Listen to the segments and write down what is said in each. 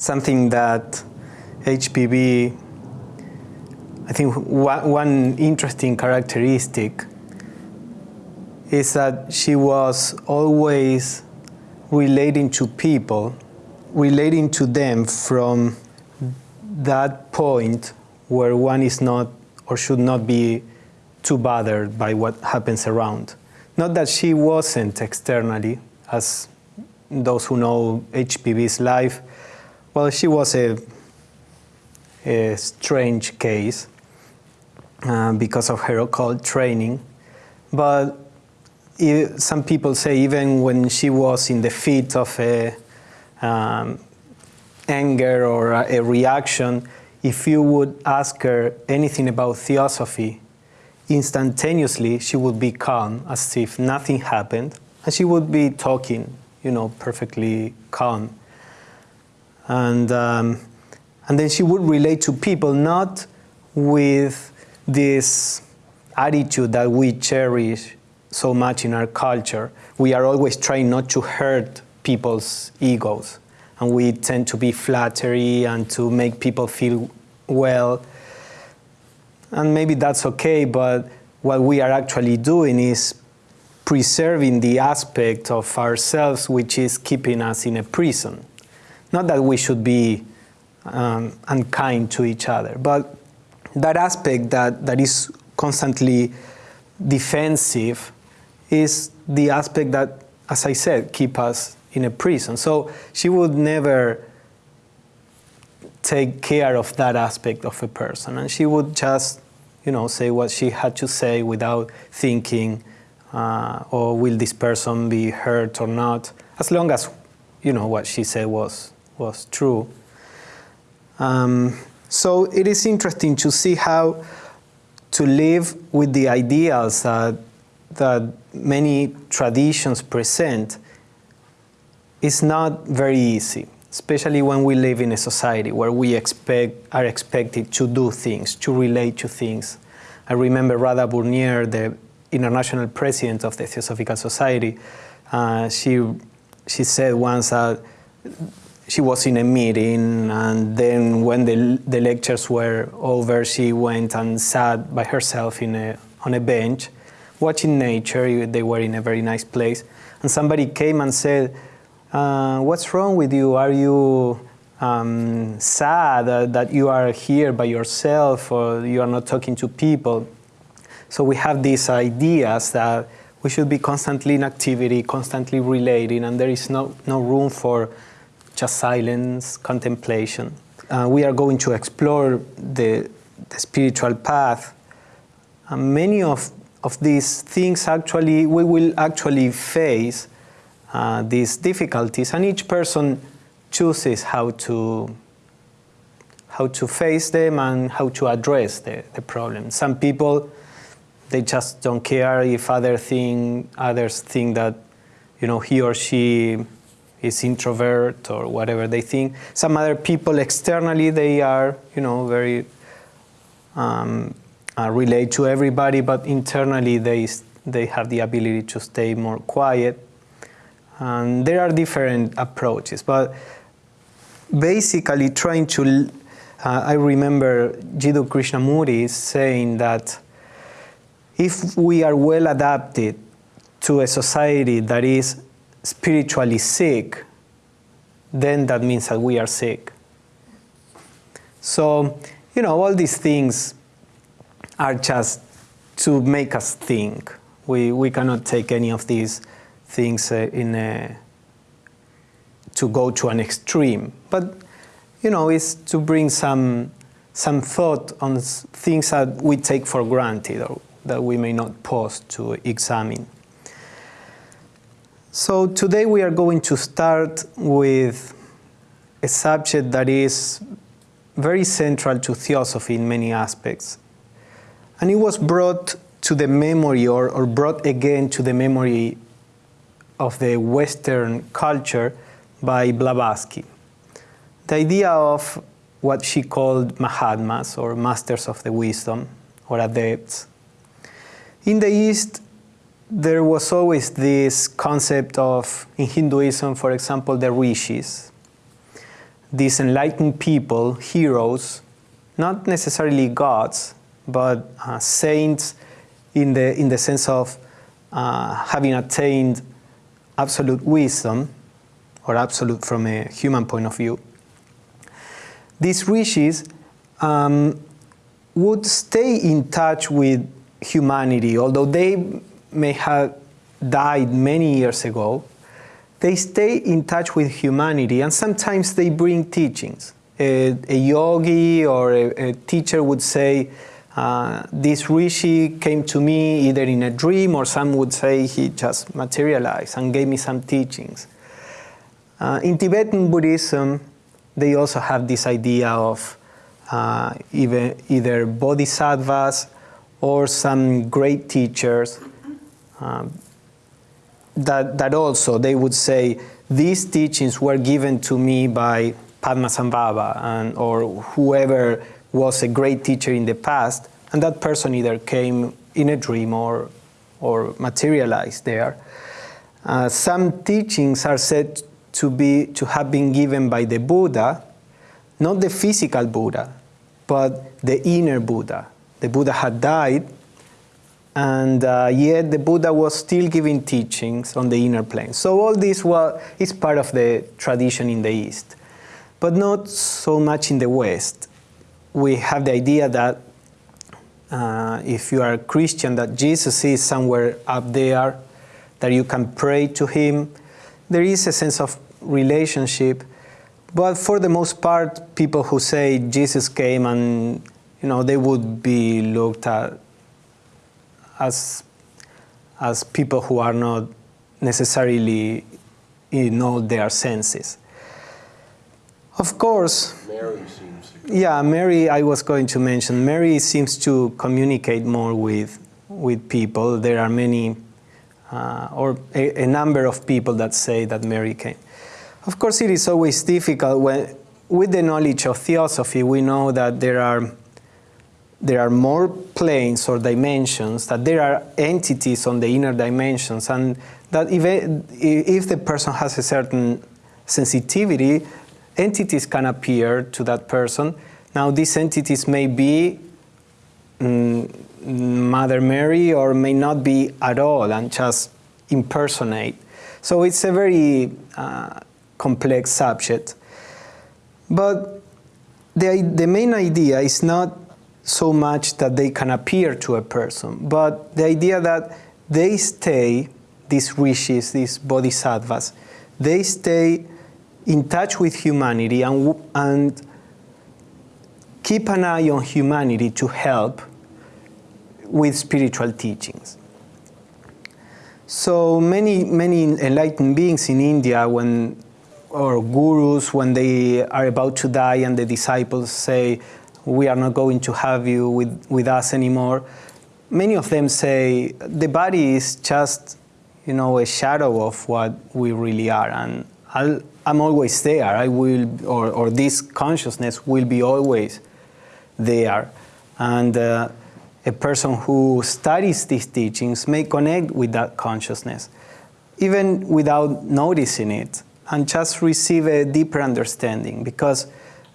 something that HPB, I think one interesting characteristic is that she was always relating to people, relating to them from that point where one is not or should not be too bothered by what happens around. Not that she wasn't externally, as those who know HPB's life, well, she was a, a strange case uh, because of her occult training. But some people say even when she was in the fit of a um, anger or a, a reaction, if you would ask her anything about theosophy, instantaneously she would be calm as if nothing happened and she would be talking you know perfectly calm and, um, and then she would relate to people not with this attitude that we cherish so much in our culture. We are always trying not to hurt people's egos, and we tend to be flattery and to make people feel well. And maybe that's okay, but what we are actually doing is preserving the aspect of ourselves which is keeping us in a prison. Not that we should be um, unkind to each other, but that aspect that, that is constantly defensive is the aspect that, as I said, keep us in a prison. So she would never take care of that aspect of a person, and she would just, you know, say what she had to say without thinking, uh, or will this person be hurt or not, as long as, you know, what she said was was true. Um, so it is interesting to see how to live with the ideals that, that many traditions present is not very easy, especially when we live in a society where we expect, are expected to do things, to relate to things. I remember Radha Burnier, the international president of the Theosophical Society, uh, she, she said once that she was in a meeting and then when the, the lectures were over she went and sat by herself in a, on a bench watching nature. They were in a very nice place. And somebody came and said uh, what's wrong with you? Are you um, sad uh, that you are here by yourself or you are not talking to people? So we have these ideas that we should be constantly in activity constantly relating and there is no, no room for just silence, contemplation. Uh, we are going to explore the, the spiritual path. And many of, of these things actually, we will actually face uh, these difficulties and each person chooses how to, how to face them and how to address the, the problem. Some people, they just don't care if other thing, others think that you know, he or she is introvert or whatever they think. Some other people externally, they are, you know, very um, uh, relate to everybody, but internally they, they have the ability to stay more quiet. And there are different approaches, but basically trying to, uh, I remember Jiddu Krishnamurti saying that if we are well adapted to a society that is spiritually sick, then that means that we are sick. So, you know, all these things are just to make us think. We, we cannot take any of these things uh, in a, to go to an extreme. But, you know, it's to bring some, some thought on things that we take for granted or that we may not pause to examine. So today we are going to start with a subject that is very central to theosophy in many aspects. And it was brought to the memory or, or brought again to the memory of the Western culture by Blavatsky. The idea of what she called Mahatmas or Masters of the Wisdom or Adepts. In the East, there was always this concept of, in Hinduism, for example, the rishis. these enlightened people, heroes, not necessarily gods, but uh, saints in the, in the sense of uh, having attained absolute wisdom, or absolute from a human point of view. These rishis um, would stay in touch with humanity, although they may have died many years ago, they stay in touch with humanity and sometimes they bring teachings. A, a yogi or a, a, teacher would say, uh, this rishi came to me either in a dream or some would say he just materialized and gave me some teachings. Uh, in Tibetan Buddhism, they also have this idea of uh, either bodhisattvas or some great teachers um, that, that also they would say these teachings were given to me by Padmasambhava and, or whoever was a great teacher in the past and that person either came in a dream or, or materialized there. Uh, some teachings are said to, be, to have been given by the Buddha, not the physical Buddha, but the inner Buddha. The Buddha had died and uh, yet the Buddha was still giving teachings on the inner plane. So all this was, is part of the tradition in the East, but not so much in the West. We have the idea that uh, if you are a Christian, that Jesus is somewhere up there, that you can pray to Him. There is a sense of relationship, but for the most part, people who say Jesus came and you know they would be looked at as, as people who are not necessarily in all their senses. Of course, Mary seems to. Yeah, Mary, I was going to mention, Mary seems to communicate more with, with people. There are many, uh, or a, a, number of people that say that Mary came. Of course, it is always difficult when, with the knowledge of theosophy, we know that there are there are more planes or dimensions, that there are entities on the inner dimensions, and that if, if the person has a certain sensitivity, entities can appear to that person. Now, these entities may be um, Mother Mary or may not be at all and just impersonate. So it's a very uh, complex subject. But the, the main idea is not so much that they can appear to a person, but the idea that they stay, these rishis, these bodhisattvas, they stay in touch with humanity and, and keep an eye on humanity to help with spiritual teachings. So many, many enlightened beings in India, when, or gurus, when they are about to die and the disciples say, we are not going to have you with, with us anymore. Many of them say the body is just, you know, a shadow of what we really are, and i am always there. I will, or, or this consciousness will be always there, and uh, a person who studies these teachings may connect with that consciousness, even without noticing it, and just receive a deeper understanding because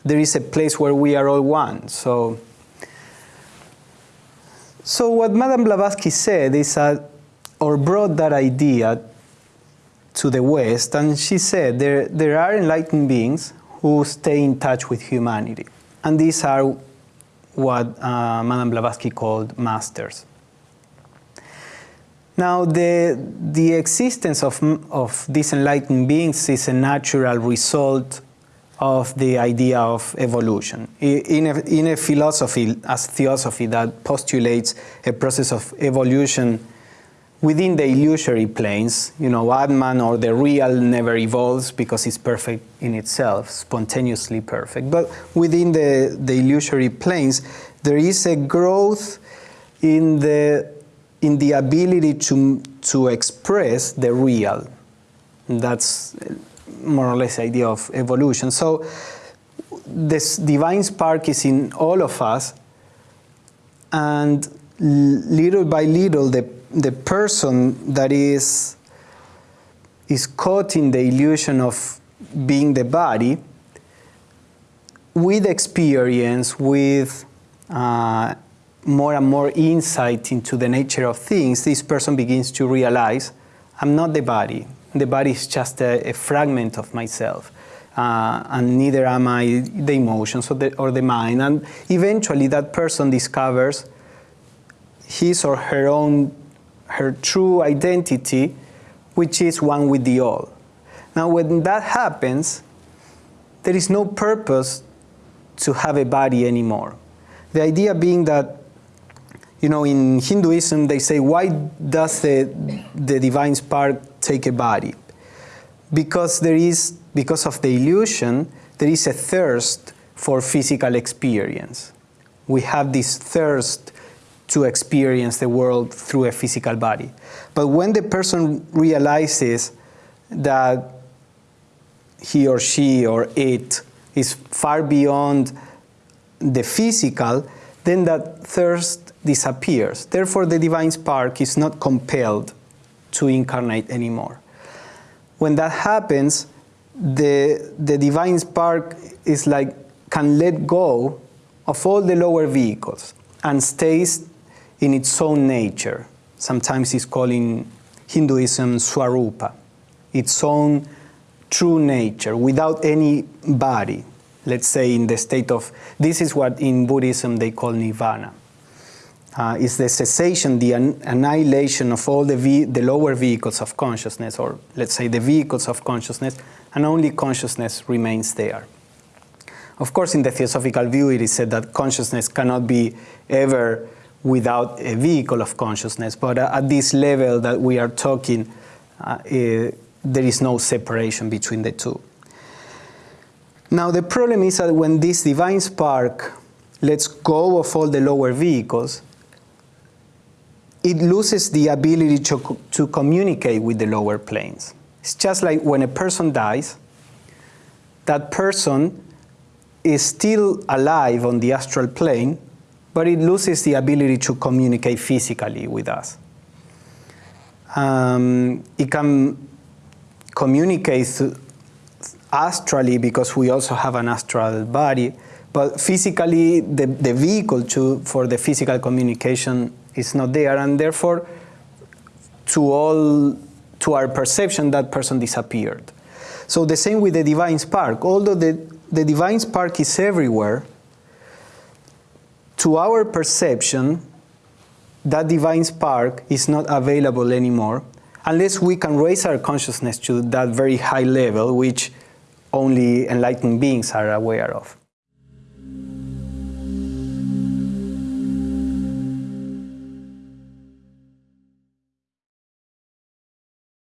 there is a place where we are all one. So, so what Madame Blavatsky said is that, or brought that idea to the West, and she said there, there are enlightened beings who stay in touch with humanity. And these are what uh, Madame Blavatsky called masters. Now, the, the existence of, of these enlightened beings is a natural result of the idea of evolution. In a, in a philosophy, as theosophy, that postulates a process of evolution within the illusory planes, you know, Atman or the real never evolves because it's perfect in itself, spontaneously perfect. But within the, the illusory planes, there is a growth in the, in the ability to, to express the real. That's more or less idea of evolution. So this divine spark is in all of us, and little by little, the, the person that is, is caught in the illusion of being the body with experience, with uh, more and more insight into the nature of things, this person begins to realize I'm not the body. The body is just a, a fragment of myself. Uh, and neither am I the emotions or the, or the mind. And eventually, that person discovers his or her own, her true identity, which is one with the all. Now, when that happens, there is no purpose to have a body anymore. The idea being that, you know, in Hinduism, they say, why does the, the divine spark take a body? Because there is because of the illusion, there is a thirst for physical experience. We have this thirst to experience the world through a physical body. But when the person realizes that he or she or it is far beyond the physical, then that thirst disappears. Therefore, the divine spark is not compelled to incarnate anymore. When that happens, the, the divine spark is like, can let go of all the lower vehicles and stays in its own nature. Sometimes it's called in Hinduism Swarupa, its own true nature, without any body. Let's say in the state of, this is what in Buddhism they call nirvana. Uh, is the cessation, the an annihilation of all the, the lower vehicles of consciousness, or let's say the vehicles of consciousness, and only consciousness remains there. Of course, in the theosophical view, it is said that consciousness cannot be ever without a vehicle of consciousness, but at this level that we are talking, uh, uh, there is no separation between the two. Now, the problem is that when this divine spark lets go of all the lower vehicles, it loses the ability to, to communicate with the lower planes. It's just like when a person dies, that person is still alive on the astral plane, but it loses the ability to communicate physically with us. Um, it can communicate astrally because we also have an astral body, but physically the, the vehicle to, for the physical communication is not there, and therefore to all to our perception, that person disappeared. So the same with the divine spark. Although the, the divine spark is everywhere, to our perception, that divine spark is not available anymore unless we can raise our consciousness to that very high level which only enlightened beings are aware of.